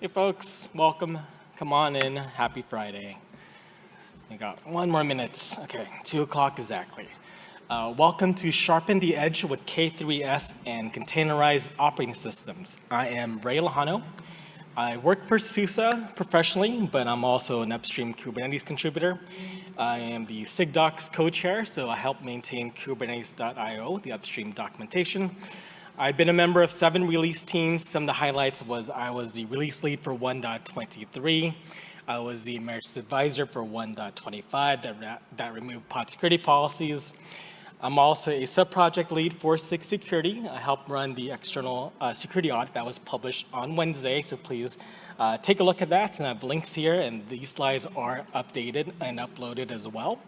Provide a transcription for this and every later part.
Hey folks, welcome. Come on in. Happy Friday. We got one more minute. Okay, two o'clock exactly. Uh, welcome to Sharpen the Edge with K3S and Containerized Operating Systems. I am Rey Lejano. I work for SUSE professionally, but I'm also an upstream Kubernetes contributor. I am the SIGDocs co-chair, so I help maintain Kubernetes.io, the upstream documentation. I've been a member of seven release teams. Some of the highlights was I was the release lead for 1.23. I was the emeritus advisor for 1.25 that, that removed pod security policies. I'm also a sub-project lead for SIG Security. I helped run the external uh, security audit that was published on Wednesday, so please uh, take a look at that. And I have links here, and these slides are updated and uploaded as well.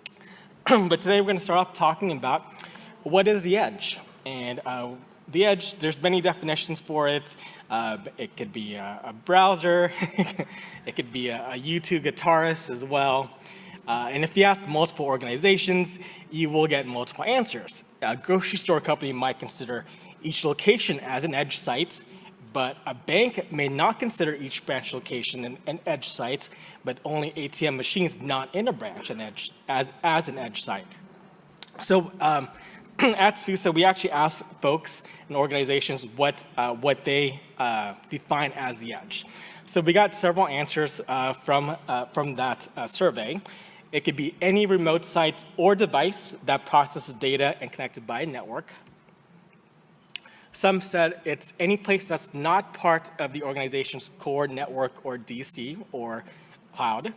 but today we're going to start off talking about what is the edge? And uh, the edge, there's many definitions for it. Uh, it could be a, a browser, it could be a, a, U2 guitarist as well. Uh, and if you ask multiple organizations, you will get multiple answers. A grocery store company might consider each location as an edge site, but a bank may not consider each branch location an, an edge site, but only ATM machines not in a branch an edge, as, as an edge site. So um, at SUSE, we actually ask folks and organizations what, uh, what they uh, define as the edge. So we got several answers uh, from, uh, from that uh, survey. It could be any remote site or device that processes data and connected by a network. Some said it's any place that's not part of the organization's core network or DC or cloud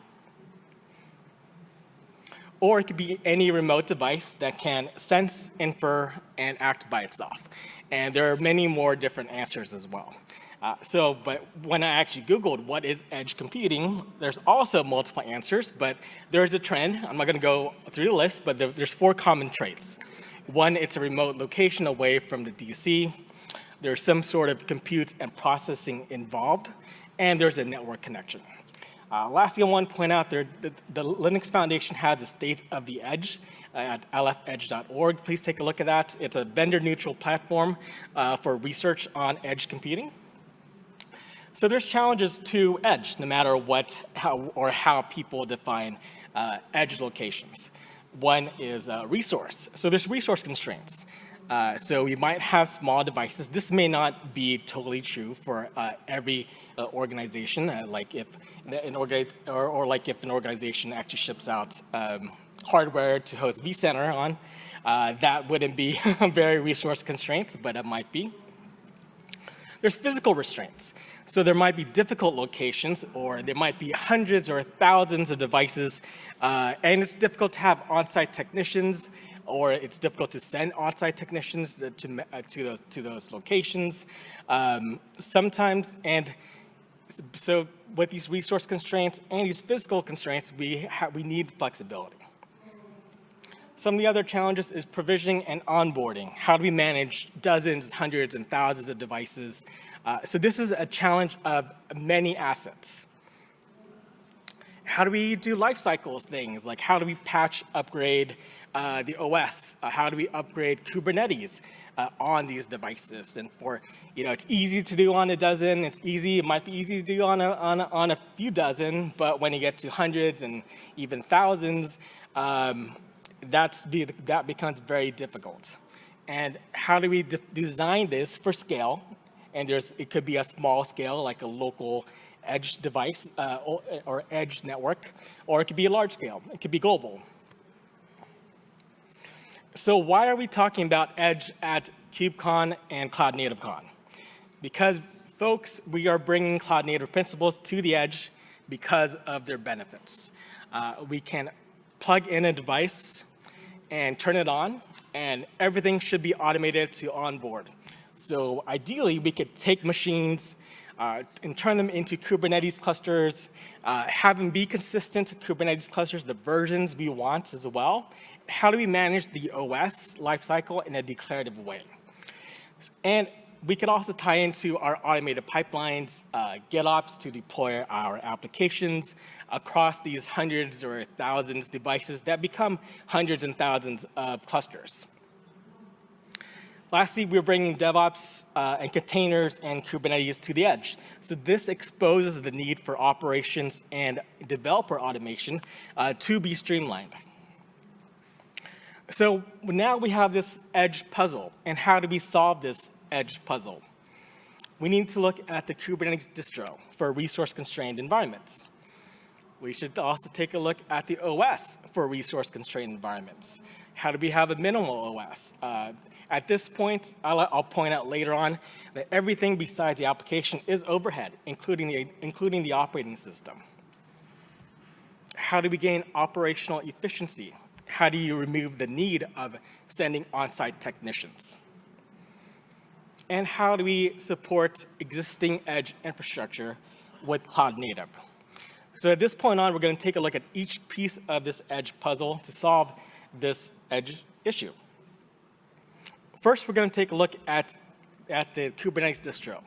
or it could be any remote device that can sense, infer, and act by itself. And there are many more different answers as well. Uh, so, but when I actually Googled what is edge computing, there's also multiple answers, but there's a trend. I'm not gonna go through the list, but there, there's four common traits. One, it's a remote location away from the DC. There's some sort of compute and processing involved, and there's a network connection. Uh, lastly, I want to point out there, the, the Linux Foundation has a state of the edge uh, at lfedge.org. Please take a look at that. It's a vendor-neutral platform uh, for research on edge computing. So there's challenges to edge, no matter what how, or how people define uh, edge locations. One is resource. So there's resource constraints. Uh, so you might have small devices. This may not be totally true for uh, every uh, organization, uh, like if an or, or, like if an organization actually ships out um, hardware to host vCenter on, uh, that wouldn't be very resource constraint, but it might be. There's physical restraints. So there might be difficult locations, or there might be hundreds or thousands of devices, uh, and it's difficult to have on-site technicians or it's difficult to send on-site technicians to, uh, to, those, to those locations. Um, sometimes, and so with these resource constraints and these physical constraints, we, we need flexibility. Some of the other challenges is provisioning and onboarding. How do we manage dozens, hundreds, and thousands of devices? Uh, so this is a challenge of many assets. How do we do life cycles things? Like how do we patch, upgrade, uh, the OS, uh, how do we upgrade Kubernetes uh, on these devices. And for, you know, it's easy to do on a dozen, it's easy, it might be easy to do on a, on a, on a few dozen, but when you get to hundreds and even thousands, um, that's be, that becomes very difficult. And how do we de design this for scale? And there's, it could be a small scale, like a local edge device uh, or, or, edge network, or it could be a large scale, it could be global. So why are we talking about Edge at KubeCon and Cloud Native Con? Because folks, we are bringing Cloud Native principles to the Edge because of their benefits. Uh, we can plug in a device and turn it on, and everything should be automated to onboard. So ideally, we could take machines uh, and turn them into Kubernetes clusters, uh, have them be consistent Kubernetes clusters, the versions we want as well, how do we manage the OS lifecycle in a declarative way? And we could also tie into our automated pipelines, uh, GitOps to deploy our applications across these hundreds or thousands devices that become hundreds and thousands of clusters. Lastly, we're bringing DevOps uh, and containers and Kubernetes to the edge. So this exposes the need for operations and developer automation uh, to be streamlined. So now we have this edge puzzle, and how do we solve this edge puzzle? We need to look at the Kubernetes distro for resource-constrained environments. We should also take a look at the OS for resource-constrained environments. How do we have a minimal OS? Uh, at this point, I'll, I'll, point out later on that everything besides the application is overhead, including the, including the operating system. How do we gain operational efficiency? How do you remove the need of sending on-site technicians? And how do we support existing edge infrastructure with cloud native? So at this point on, we're going to take a look at each piece of this edge puzzle to solve this edge issue. First, we're going to take a look at, at the Kubernetes distro.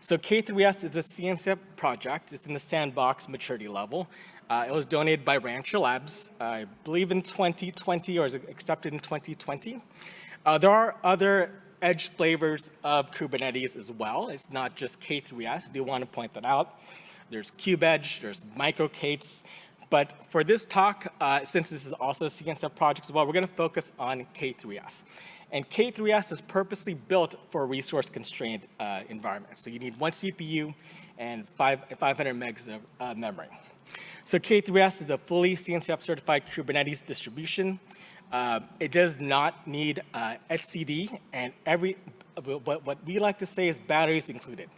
So K3S is a CNCF project. It's in the sandbox maturity level. Uh, it was donated by Rancher Labs, I believe in 2020 or was accepted in 2020. Uh, there are other edge flavors of Kubernetes as well. It's not just K3S. I do want to point that out. There's KubeEdge, there's MicroK8s, but for this talk, uh, since this is also a CNCF project as well, we're going to focus on K3S. And K3S is purposely built for resource-constrained uh, environments. So you need one CPU and five, 500 megs of uh, memory. So K3S is a fully CNCF certified Kubernetes distribution. Uh, it does not need uh, etcd, and every, what, what we like to say is batteries included.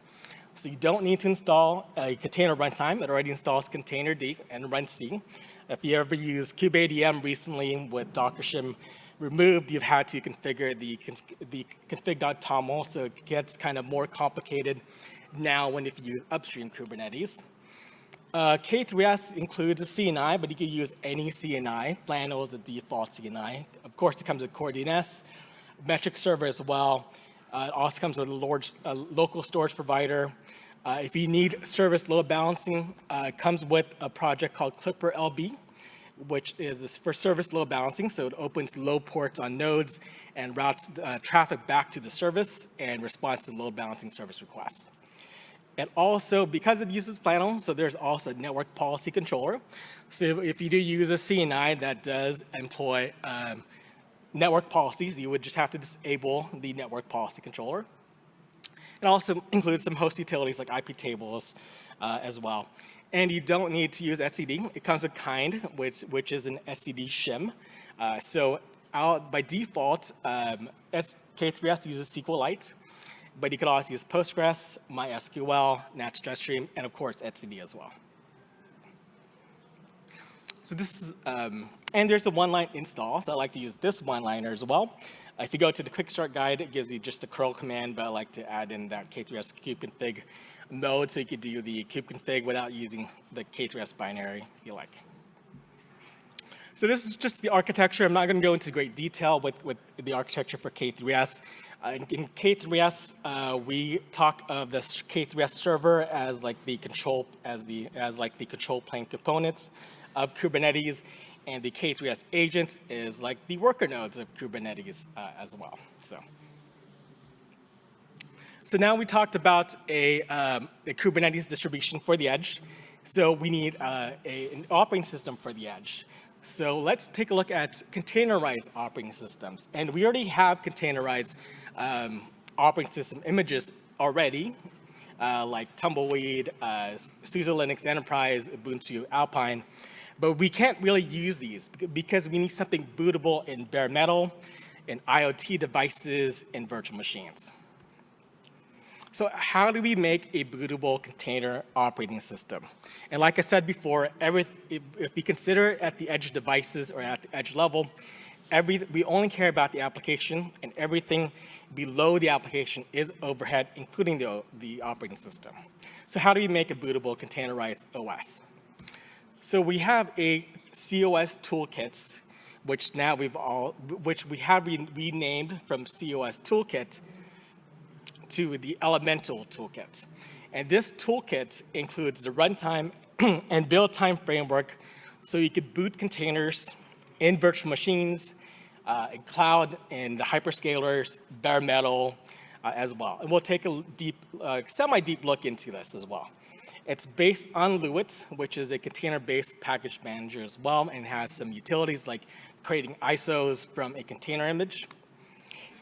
So you don't need to install a container runtime. It already installs containerd and runc. If you ever use kubeadm recently with Docker shim removed, you've had to configure the, the config.toml, so it gets kind of more complicated now when if you use upstream Kubernetes. Uh, K3S includes a CNI, but you can use any CNI. Flannel is the default CNI. Of course, it comes with Core DNS, metric server as well. Uh, it also comes with a, large, a local storage provider. Uh, if you need service load balancing, uh, it comes with a project called Klipper LB, which is for service load balancing. So it opens load ports on nodes and routes uh, traffic back to the service and responds to load balancing service requests. And also, because it uses Flannel, so there's also a network policy controller. So if you do use a CNI that does employ um, network policies, you would just have to disable the network policy controller. It also includes some host utilities like IP tables uh, as well. And you don't need to use etcd. It comes with Kine, which, which is an etcd shim. Uh, so out, by default, um, K3S uses SQLite, but you could also use Postgres, MySQL, NatStream, and of course, etcd as well. So this is, um, and there's a one-line install, so I like to use this one-liner as well. If you go to the quick start guide, it gives you just a curl command, but I like to add in that K3S kubeconfig mode so you could do the kubeconfig without using the K3S binary if you like. So this is just the architecture. I'm not going to go into great detail with, with the architecture for K3S. Uh, in, in, K3S, uh, we talk of the K3S server as like the control as the as like the control plane components of Kubernetes, and the K3S agent is like the worker nodes of Kubernetes uh, as well. So. So now we talked about a, um, a Kubernetes distribution for the edge. So we need uh, a, an operating system for the edge. So let's take a look at containerized operating systems. And we already have containerized um, operating system images already, uh, like Tumbleweed, uh, SUSE Linux Enterprise, Ubuntu, Alpine. But we can't really use these because we need something bootable in bare metal, in IoT devices, in virtual machines. So how do we make a bootable container operating system? And like I said before, if we consider at the edge devices or at the edge level, every, we only care about the application and everything below the application is overhead, including the, the operating system. So how do we make a bootable containerized OS? So we have a COS toolkits, which now we've all, which we have re renamed from COS toolkit to the Elemental toolkit. And this toolkit includes the runtime and build time framework so you could boot containers in virtual machines, uh, in cloud, in the hyperscalers, bare metal uh, as well. And we'll take a deep, uh, semi-deep look into this as well. It's based on Luet, which is a container-based package manager as well, and has some utilities like creating ISOs from a container image.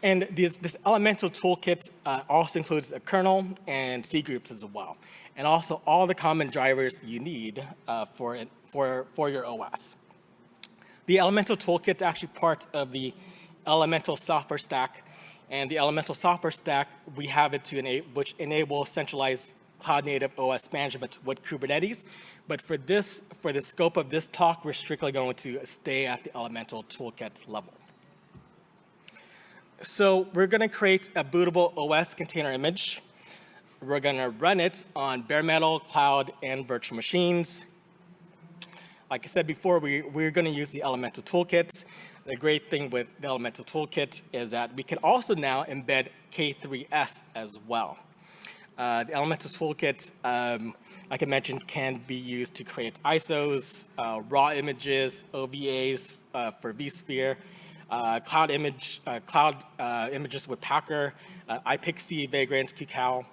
And this, this elemental toolkit uh, also includes a kernel and C groups as well, and also all the common drivers you need uh, for, it, for, for your OS. The elemental toolkit is actually part of the elemental software stack, and the elemental software stack, we have it to enable, which enables centralized cloud native OS management with Kubernetes. But for this, for the scope of this talk, we're strictly going to stay at the elemental toolkit level. So we're gonna create a bootable OS container image. We're gonna run it on bare metal, cloud, and virtual machines. Like I said before, we, we're gonna use the elemental toolkit. The great thing with the elemental toolkit is that we can also now embed K3S as well. Uh, the Elemental Toolkit, um, like I mentioned, can be used to create ISOs, uh, raw images, OVAs uh, for vSphere, uh, cloud image, uh, cloud uh, images with Packer, iPXE, Vagrant, QCOW.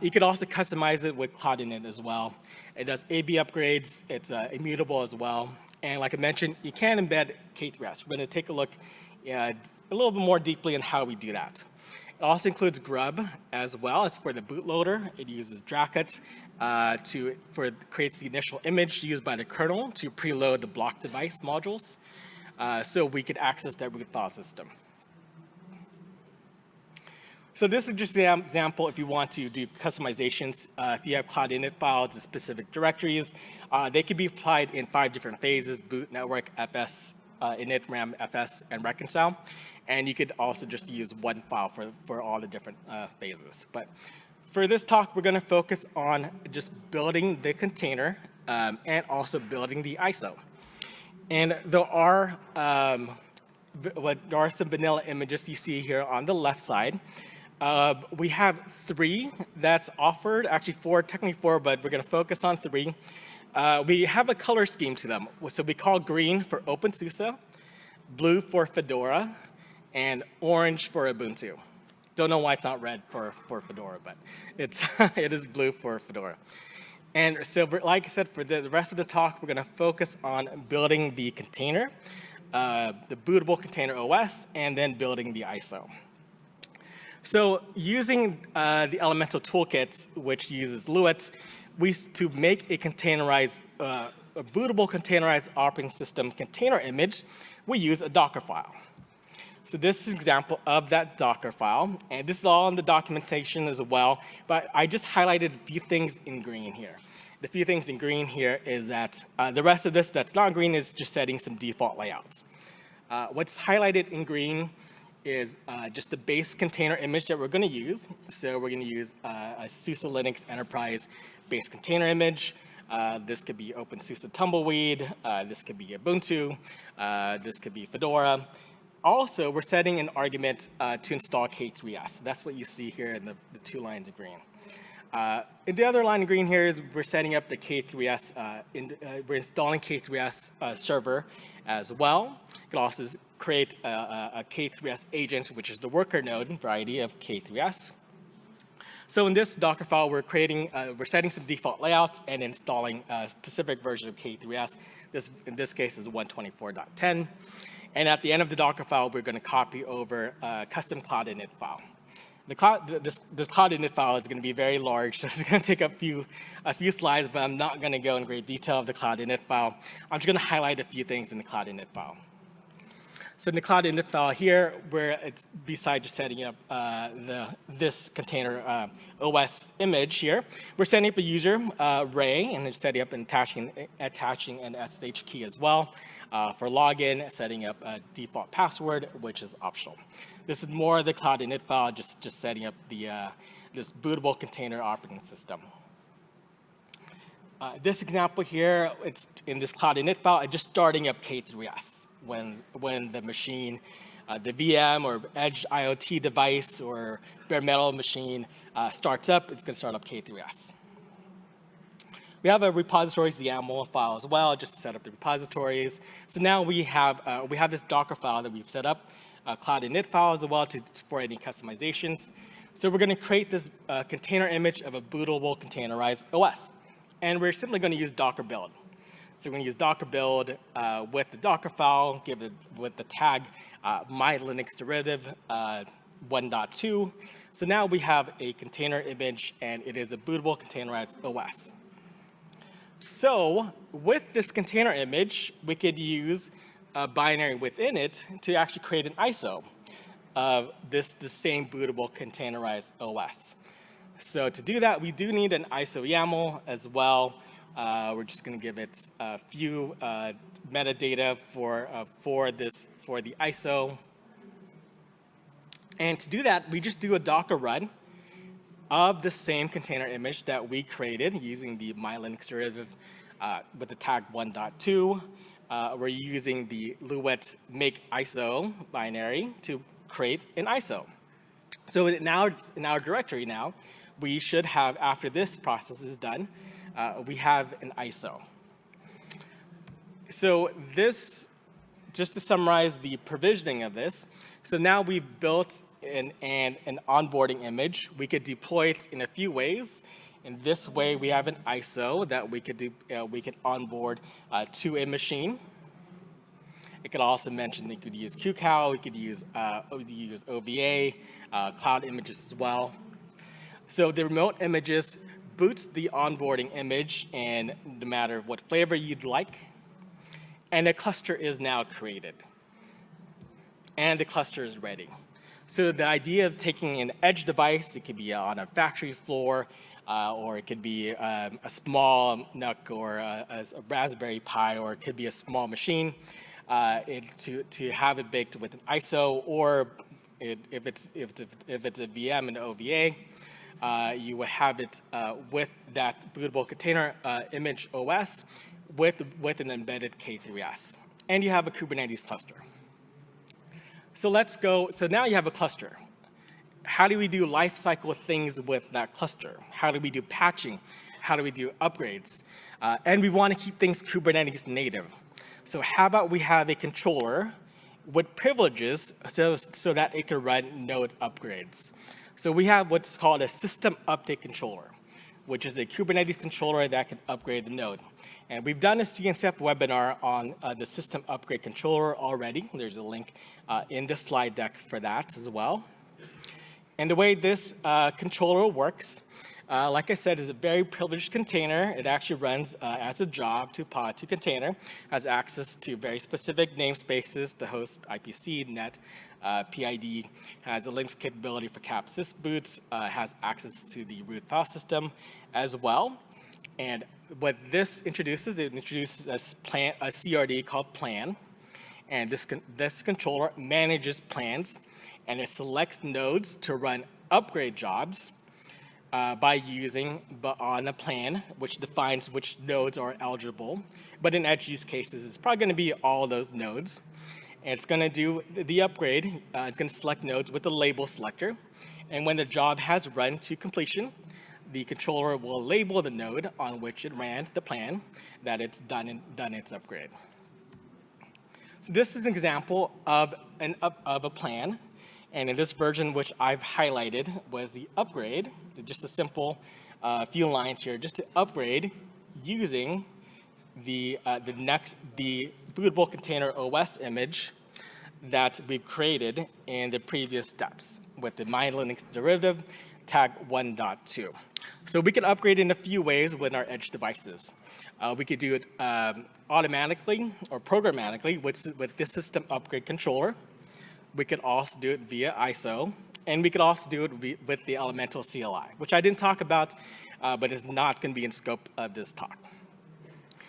you could also customize it with Cloud Init as well. It does AB upgrades. It's immutable as well. And like I mentioned, you can embed K3S. We're going to take a look a little bit more deeply on how we do that. It also includes Grub as well as for the bootloader. It uses Dracut uh, to for creates the initial image used by the kernel to preload the block device modules, uh, so we could access that root file system. So this is just an example if you want to do customizations. Uh, if you have cloud init files in specific directories, uh, they can be applied in five different phases, boot, network, FS, uh, init, RAM, FS, and reconcile. And you could also just use one file for, for all the different uh, phases. But for this talk, we're going to focus on just building the container um, and also building the ISO. And there are, um, there are some vanilla images you see here on the left side. Uh, we have three that's offered, actually four, technically four, but we're going to focus on three. Uh, we have a color scheme to them. So we call green for OpenSUSE, blue for Fedora, and orange for Ubuntu. Don't know why it's not red for, for Fedora, but it's, it is blue for Fedora. And so, like I said, for the rest of the talk, we're going to focus on building the container, uh, the bootable container OS, and then building the ISO. So using uh, the Elemental Toolkit, which uses Luet, we to make a containerized, uh, a bootable containerized operating system container image, we use a Docker file. So this is an example of that Docker file, and this is all in the documentation as well, but I just highlighted a few things in green here. The few things in green here is that uh, the rest of this that's not green is just setting some default layouts. Uh, what's highlighted in green is uh, just the base container image that we're going to use. So we're going to use uh, a SUSE Linux Enterprise base container image. Uh, this could be OpenSUSE Tumbleweed. Uh, this could be Ubuntu. this could be Fedora. Also, we're setting an argument uh, to install K3S. That's what you see here in the, the two lines of green. Uh, in the other line of green here is we're setting up the K3S, uh, in, uh, we're installing K3S uh, server as well. You can also create a a, a K3S agent, which is the worker node variety of K3S. So in this Docker file, we're creating, uh, we're setting some default layouts and installing a specific version of K3S. This, in this case, is 124.10. And at the end of the Docker file, we're going to copy over a custom cloud init file. The cloud, this, this cloud init file is going to be very large, so it's going to take a few, a few slides, but I'm not going to go in great detail of the cloud init file. I'm just going to highlight a few things in the cloud init file. So in the cloud init file here, where it's besides just setting up uh, the this container uh, OS image here, we're setting up a user uh, Ray and setting up and attaching attaching an SSH key as well. Uh, for login, setting up a default password, which is optional. This is more the cloud init file, just, just setting up the, uh, this bootable container operating system. Uh, this example here, it's in this cloud init file, it's just starting up K3S when, when the machine, uh, the VM or edge IoT device or bare metal machine uh, starts up, it's going to start up K3S. We have a repositories YAML file as well, just to set up the repositories. So now we have, uh, we have this Docker file that we've set up, a cloud init file as well to, for any customizations. So we're gonna create this uh, container image of a bootable containerized OS. And we're simply gonna use Docker build. So we're gonna use Docker build uh, with the Docker file, give it with the tag uh, my Linux derivative uh, 1.2. So now we have a container image and it is a bootable containerized OS. So with this container image, we could use a binary within it to actually create an ISO of this the same bootable containerized OS. So to do that, we do need an ISO YAML as well. Uh, we're just going to give it a few uh, metadata for uh, for this for the ISO. And to do that, we just do a Docker run of the same container image that we created using the my Linux derivative uh, with the tag 1.2. Uh, we're using the Luet make ISO binary to create an ISO. So now in our directory now, we should have, after this process is done, uh, we have an ISO. So this, just to summarize the provisioning of this, so now we've built an, an, an onboarding image. We could deploy it in a few ways. In this way, we have an ISO that we could, do, uh, we could onboard uh, to a machine. It could also mention that you could use QCOW, you could use, uh, use OVA, uh, cloud images as well. So the remote images boots the onboarding image in no matter what flavor you'd like, and a cluster is now created. And the cluster is ready. So the idea of taking an edge device, it could be on a factory floor, uh, or it could be um, a small NUC or a, a, Raspberry Pi, or it could be a small machine, uh, it, to, to have it baked with an ISO, or it, if, it's, if, it's, if it's a VM and OVA, uh, you would have it uh, with that bootable container uh, image OS with, with an embedded K3S. And you have a Kubernetes cluster. So let's go, so now you have a cluster. How do we do lifecycle things with that cluster? How do we do patching? How do we do upgrades? Uh, and we want to keep things Kubernetes native. So how about we have a controller with privileges so, so that it can run node upgrades. So we have what's called a system update controller, which is a Kubernetes controller that can upgrade the node. And we've done a CNCF webinar on uh, the system upgrade controller already. There's a link uh, in the slide deck for that as well. And the way this uh, controller works, uh, like I said, is a very privileged container. It actually runs uh, as a job to pod to container, has access to very specific namespaces to host IPC, net, uh, PID, has a Linux capability for capsys boots, has access to the root file system as well. And what this introduces, it introduces a, plan, a CRD called plan. And this, this controller manages plans and it selects nodes to run upgrade jobs uh, by using but on a plan, which defines which nodes are eligible. But in edge use cases, it's probably going to be all those nodes. And it's going to do the upgrade. Uh, it's going to select nodes with the label selector. And when the job has run to completion, the controller will label the node on which it ran the plan that it's done, in, done its upgrade. So this is an example of, an, of a plan. And in this version, which I've highlighted, was the upgrade, just a simple uh, few lines here, just to upgrade using the, uh, the next, the bootable container OS image that we've created in the previous steps with the MyLinux derivative tag 1.2. So we can upgrade in a few ways with our edge devices. Uh, we could do it um, automatically or programmatically with, with this system upgrade controller. We could also do it via ISO, and we could also do it with the elemental CLI, which I didn't talk about, uh, but is not going to be in scope of this talk.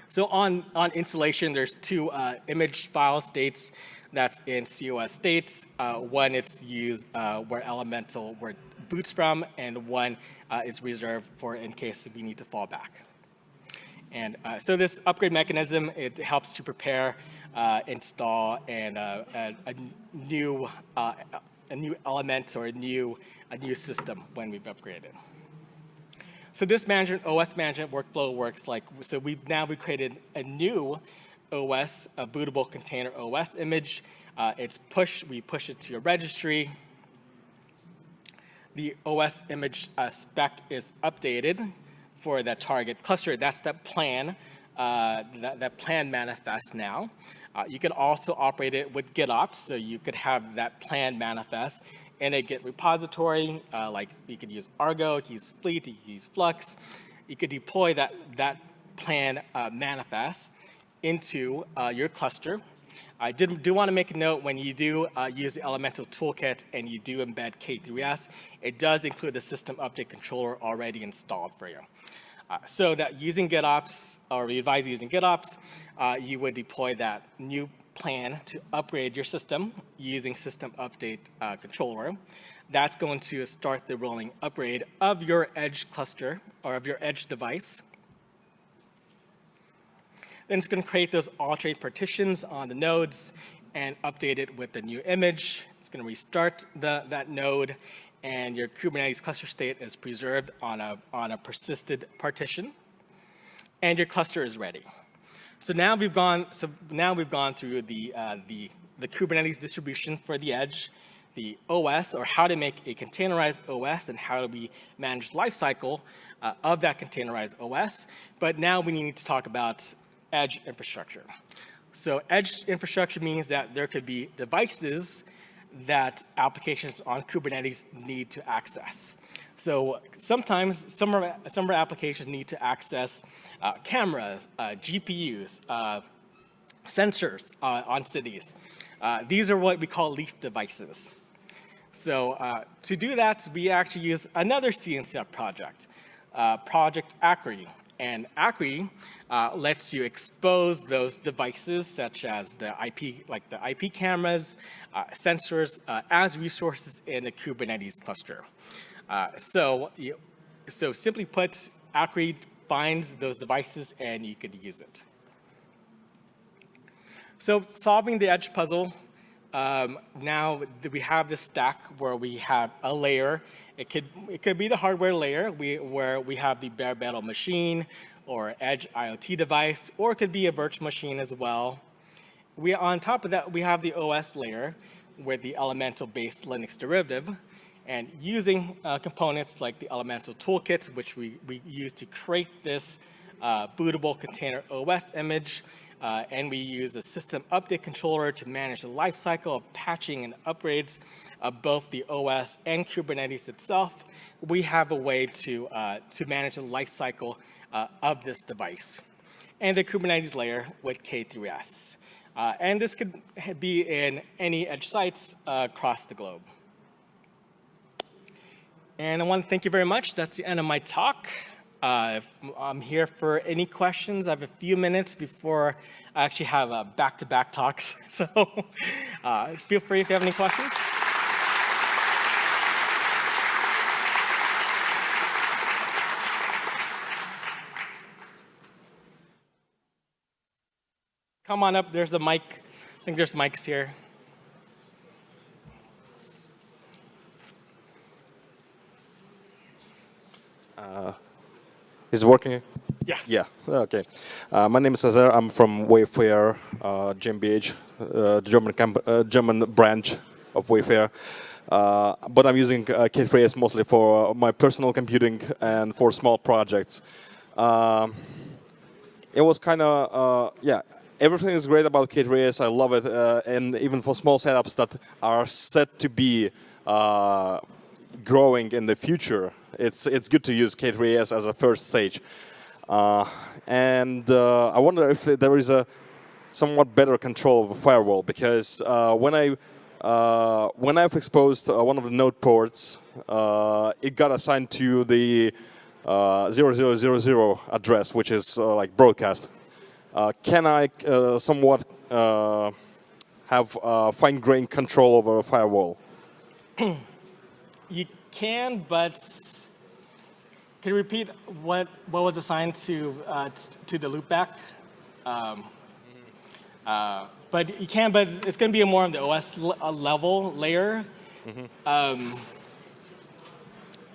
So on, on installation, there's two uh, image file states that's in COS states. Uh, one it's used uh, where elemental, where boots from, and one uh, is reserved for in case we need to fall back. And uh, so this upgrade mechanism, it helps to prepare, uh, install, and uh, a, a, new uh, a new element or a new a new system when we've upgraded. so this management, OS management workflow works like, so we've now we created a new OS, a bootable container OS image. Uh, it's push, we push it to your registry. The OS image uh, spec is updated for that target cluster. That's that plan, uh, that, that plan manifest now. Uh, you can also operate it with GitOps, so you could have that plan manifest in a Git repository, uh, like you could use Argo, use Fleet, use Flux. You could deploy that, that plan uh, manifest into uh, your cluster. I did, do want to make a note when you do uh, use the Elemental Toolkit and you do embed K3S, it does include the system update controller already installed for you. Uh, so that using GitOps, or we advise using GitOps, uh, you would deploy that new plan to upgrade your system using system update uh, controller. That's going to start the rolling upgrade of your edge cluster or of your edge device. Then it's going to create those alternate partitions on the nodes and update it with the new image. It's going to restart the, that node and your Kubernetes cluster state is preserved on a, on a persisted partition and your cluster is ready. So now we've gone, so now we've gone through the, uh, the, the Kubernetes distribution for the edge, the OS, or how to make a containerized OS and how do we manage lifecycle uh, of that containerized OS. But now we need to talk about edge infrastructure. So edge infrastructure means that there could be devices that applications on Kubernetes need to access. So sometimes some some applications need to access uh, cameras, uh, GPUs, uh, sensors uh, on cities. Uh, these are what we call leaf devices. So uh, to do that, we actually use another CNCF project, Project Akri. And Akri lets you expose those devices such as the IP, like the IP cameras, sensors, as resources in a Kubernetes cluster. Uh, so, you, so simply put, Akri finds those devices and you could use it. So solving the edge puzzle, um, now we have this stack where we have a layer. It could, it could be the hardware layer we, where we have the bare metal machine or edge IoT device, or it could be a virtual machine as well. We, on top of that, we have the OS layer with the elemental-based Linux derivative. And using uh, components like the Elemental Toolkit, which we, we use to create this uh, bootable container OS image, uh, and we use a system update controller to manage the lifecycle of patching and upgrades of both the OS and Kubernetes itself. We have a way to, uh, to manage the lifecycle uh, of this device. And the Kubernetes layer with K3S. Uh, and this could be in any edge sites across the globe. And I want to thank you very much. That's the end of my talk. Uh, I'm here for any questions. I have a few minutes before I actually have uh, back-to-back -back talks. So uh, feel free if you have any questions. Come on up. There's a mic. I think there's mics here. Uh, is it working? Yes. Yeah, okay. Uh, my name is Cesar. I'm from Wayfair uh, GmbH, uh, German, uh, German branch of Wayfair. Uh, but I'm using uh, K3S mostly for my personal computing and for small projects. Um, it was kind of, yeah, everything is great about K3S. I love it. and even for small setups that are set to be growing in the future, it's it's good to use K3S as a first stage. Uh, and uh, I wonder if there is a somewhat better control of a firewall because uh, when I uh, when I've exposed uh, one of the node ports, uh, it got assigned to the 0000 address, which is like broadcast. Can I somewhat have fine-grained control over a firewall? you can, but can you repeat what, what was assigned to, uh, to the loopback? Um, uh, but you can, but it's going to be a more of the OS level layer. Mm -hmm. um,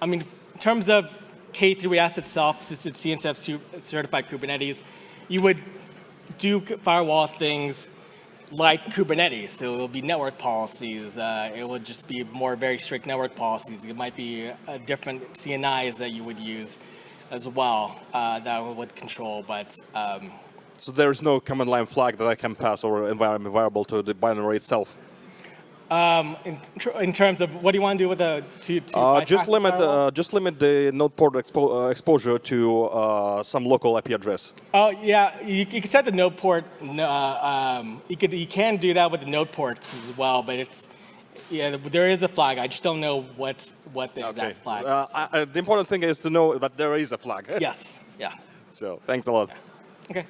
I mean, in terms of K3S itself, since it's CNCF certified Kubernetes, you would do firewall things like Kubernetes. So it will be network policies. Uh, it would just be more very strict network policies. It might be different CNIs that you would use as well uh, that would control. But um, So there is no command line flag that I can pass or environment variable to the binary itself. In, tr- in terms of what do you want to do with the to, to Uh, just limit firewall? uh, just limit the node port expo- uh, exposure to uh, some local IP address. Oh yeah, you, you can set the node port. Uh, um, you could you can do that with the node ports as well, but it's yeah there is a flag. I just don't know what what the exact flag. Uh, I, the important thing is to know that there is a flag. yes. Yeah. So thanks a lot. Okay.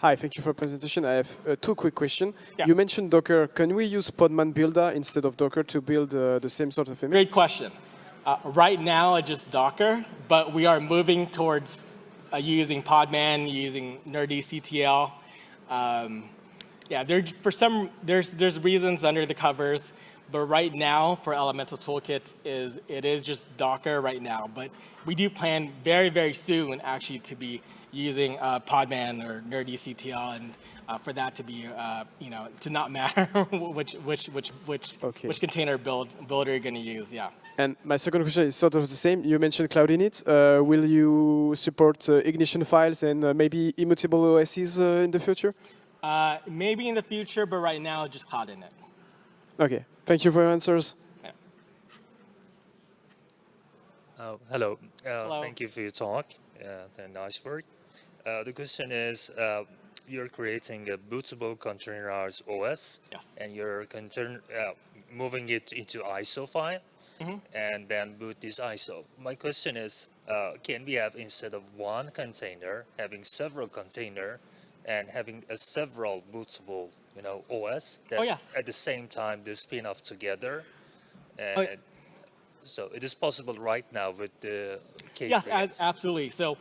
Hi, thank you for the presentation. I have uh, two quick questions. Yeah. You mentioned Docker. Can we use Podman Builder instead of Docker to build uh, the same sort of image? Great question. Uh, right now, it's just Docker, but we are moving towards uh, using Podman, using nerdctl. Um, yeah, there for some there's there's reasons under the covers, but right now for Elemental Toolkit is it is just Docker right now. But we do plan very very soon actually to be using uh, Podman or nerdctl and. Uh, for that to be, uh, you know, to not matter which which which which Okay. which container build builder you're going to use, yeah. And my second question is sort of the same. You mentioned Cloud Init. Uh, will you support uh, ignition files and uh, maybe immutable OSs uh, in the future? Uh, maybe in the future, but right now, just cloud init. Okay. Thank you for your answers. Yeah. Oh, hello. Uh, Hello. Thank you for your talk uh, and nice work. Uh, the question is, uh, you're creating a bootable containerized OS, Yes. and you're uh, moving it into ISO file, Mm-hmm. and then boot this ISO. My question is, uh, can we have instead of one container, having several container, and having a several bootable, you know, OS that Oh, yes. at the same time they spin off together, and Oh, yeah. so it is possible right now with the K3s. Yes, absolutely. So,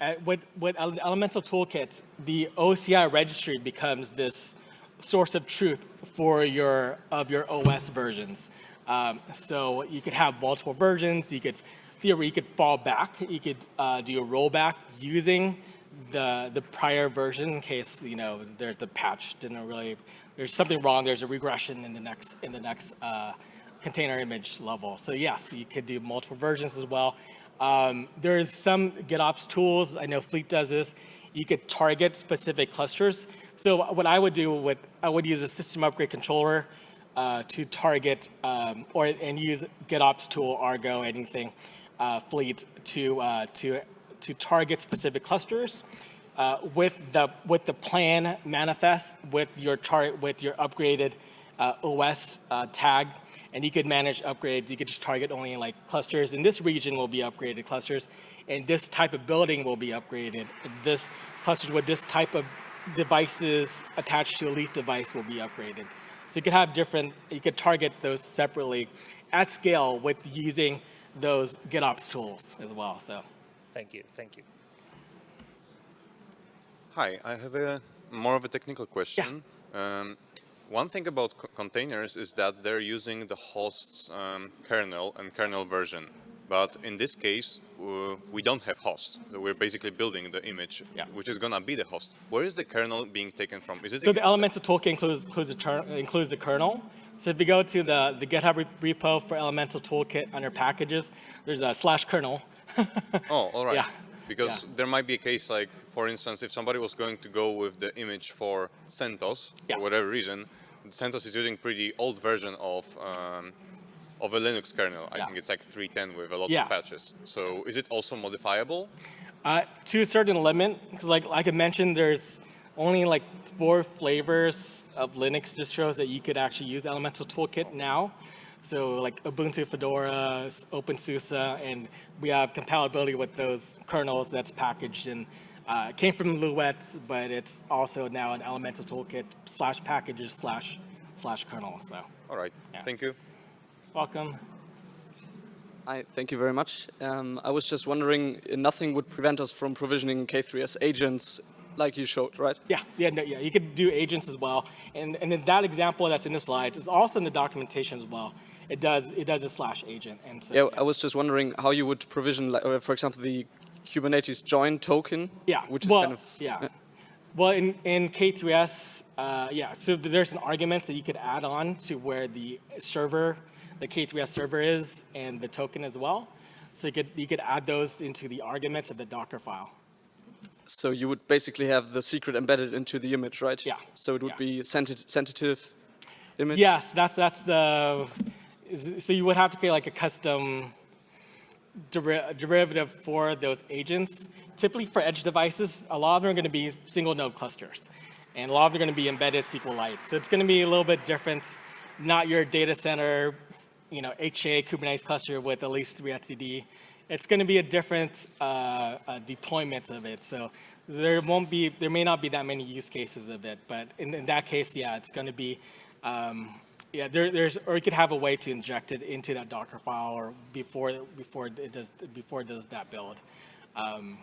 uh, with with Elemental Toolkits, the OCI registry becomes this source of truth for your of your OS versions. Um, so you could have multiple versions. You could theoretically you could fall back. You could uh, do a rollback using the the prior version in case you know there, the patch didn't really there's something wrong. There's a regression in the next in the next uh, container image level. So yes, you could do multiple versions as well. Um, there's some GitOps tools. I know Fleet does this. You could target specific clusters. So what I would do with I would use a system upgrade controller uh, to target um, or and use GitOps tool, Argo, anything, uh, Fleet to uh, to to target specific clusters uh, with the with the plan manifest with your chart with your upgraded uh, OS uh, tag, and you could manage upgrades. You could just target only like clusters. In this region will be upgraded clusters, and this type of building will be upgraded. This clusters with this type of devices attached to a Leaf device will be upgraded. So you could have different. You could target those separately at scale with using those GitOps tools as well. So. Thank you. Thank you. Hi, I have a more of a technical question. Um, one thing about co- containers is that they're using the host's um, kernel and kernel version. But in this case, uh, we don't have host. So we're basically building the image, Yeah. which is gonna be the host. Where is the kernel being taken from? Is it So the Elemental toolkit includes includes the, includes the kernel. So if you go to the, the GitHub repo for Elemental Toolkit under packages, there's a slash kernel. Oh, all right. Yeah. Because Yeah. there might be a case like, for instance, if somebody was going to go with the image for CentOS, Yeah. for whatever reason, CentOS is using pretty old version of um, of a Linux kernel. I Yeah. think it's like 3.10 with a lot of patches. So is it also modifiable? Uh, to a certain limit, because like like I mentioned, there's only like four flavors of Linux distros that you could actually use Elemental Toolkit now. So like Ubuntu, Fedora, S- OpenSUSE, and we have compatibility with those kernels that's packaged in. Uh, it came from Luet, but it's also now an Elemental Toolkit slash packages slash slash kernel. So All right. Yeah. Thank you. welcome. Hi, thank you very much. Um, I was just wondering, uh, nothing would prevent us from provisioning K3S agents like you showed, right? Yeah, yeah, no, yeah. You could do agents as well, and and then that example that's in the slides is also in the documentation as well. It does it does a slash agent, and so Yeah, I was just wondering how you would provision, like, uh, for example, the Kubernetes join token. Yeah. Which is well, kind of yeah. Well, in, in K3S, uh, yeah, so there's an argument that you could add on to where the server, the K3S server is, and the token as well. So you could you could add those into the arguments of the Docker file. So you would basically have the secret embedded into the image, right? Yeah. So it would Yeah. be sensitive, sensitive image. Yes, that's that's the. So you would have to create like a custom deri- derivative for those agents. Typically for edge devices, a lot of them are going to be single node clusters, and a lot of them are going to be embedded SQLite. So it's going to be a little bit different. Not your data center, you know, HA Kubernetes cluster with at least three etcd. It's going to be a different uh, uh, deployment of it. So there won't be, there may not be that many use cases of it, but in, in that case, yeah, it's going to be um, yeah, there, there's, or you could have a way to inject it into that Docker file or before, before it does, before it does that build. Um,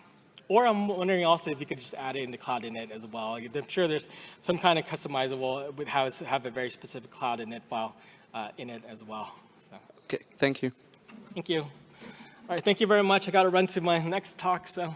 or I'm wondering also if you could just add it in the cloud init as well. I'm sure there's some kind of customizable with how to have a very specific cloud init file uh, in it as well. So, Okay, thank you. thank you. All right, thank you very much. I got to run to my next talk, so.